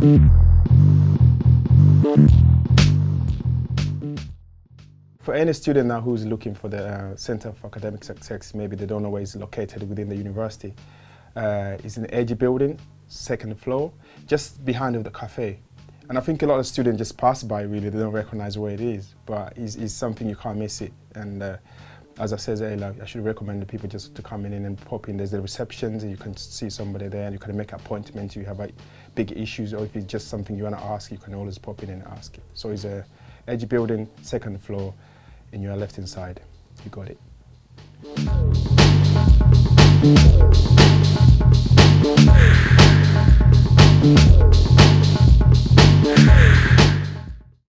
For any student now who's looking for the uh, Center for Academic Success, maybe they don't know where it's located within the university. Uh, it's in the Edge building, second floor, just behind the cafe. And I think a lot of students just pass by really, they don't recognize where it is, but it's, it's something you can't miss it. And uh, as I said earlier, I should recommend the people just to come in and pop in. There's the receptions, and you can see somebody there and you can make appointments. You have like, big issues or if it's just something you want to ask, you can always pop in and ask it. So it's a edge building, second floor, in your left hand side. You got it.